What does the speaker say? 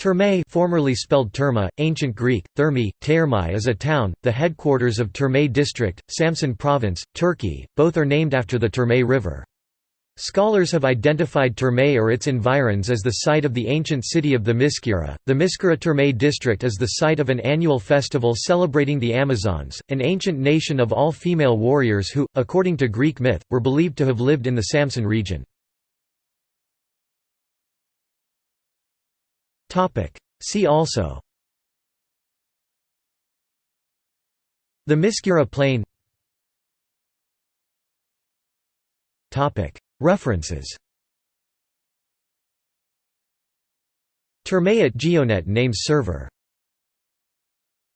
Terme formerly spelled Terma, ancient Greek, Thermi, Termai is a town, the headquarters of Terme district, Samsun province, Turkey, both are named after the Terme River. Scholars have identified Terme or its environs as the site of the ancient city of Themiscyra. The Miskira Terme district is the site of an annual festival celebrating the Amazons, an ancient nation of all female warriors who, according to Greek myth, were believed to have lived in the Samsun region. See also. Themiscyra Plain. References. Terme at Geonet names server